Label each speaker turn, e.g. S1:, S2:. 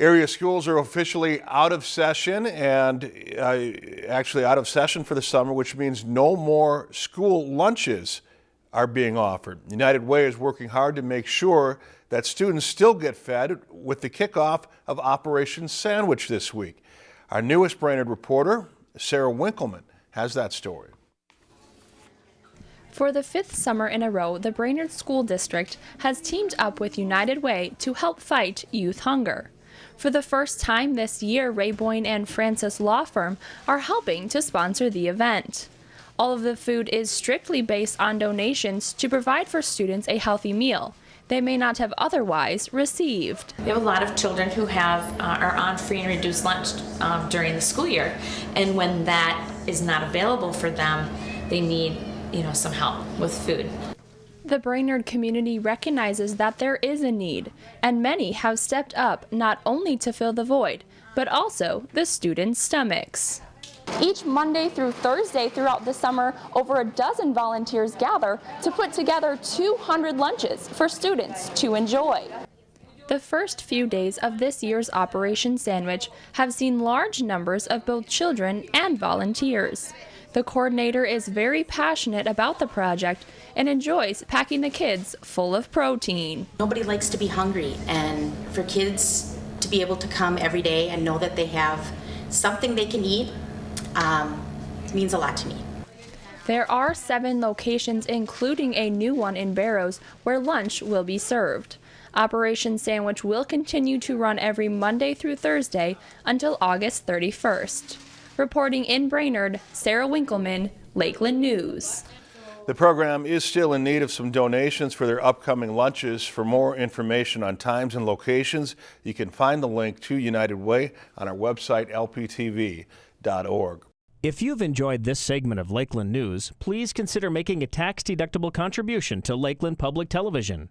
S1: Area schools are officially out of session and uh, actually out of session for the summer, which means no more school lunches are being offered. United Way is working hard to make sure that students still get fed with the kickoff of Operation Sandwich this week. Our newest Brainerd reporter, Sarah Winkleman, has that story.
S2: For the fifth summer in a row, the Brainerd School District has teamed up with United Way to help fight youth hunger. For the first time this year, Ray Boyne and Francis Law Firm are helping to sponsor the event. All of the food is strictly based on donations to provide for students a healthy meal they may not have otherwise received.
S3: We have a lot of children who have uh, are on free and reduced lunch um, during the school year, and when that is not available for them, they need you know some help with food.
S2: The Brainerd community recognizes that there is a need, and many have stepped up not only to fill the void, but also the students' stomachs. Each Monday through Thursday throughout the summer, over a dozen volunteers gather to put together 200 lunches for students to enjoy. The first few days of this year's Operation Sandwich have seen large numbers of both children and volunteers. The coordinator is very passionate about the project and enjoys packing the kids full of protein.
S4: Nobody likes to be hungry, and for kids to be able to come every day and know that they have something they can eat um, means a lot to me.
S2: There are seven locations, including a new one in Barrows, where lunch will be served. Operation Sandwich will continue to run every Monday through Thursday until August 31st. Reporting in Brainerd, Sarah Winkleman, Lakeland News.
S1: The program is still in need of some donations for their upcoming lunches. For more information on times and locations, you can find the link to United Way on our website, lptv.org.
S5: If you've enjoyed this segment of Lakeland News, please consider making a tax-deductible contribution to Lakeland Public Television.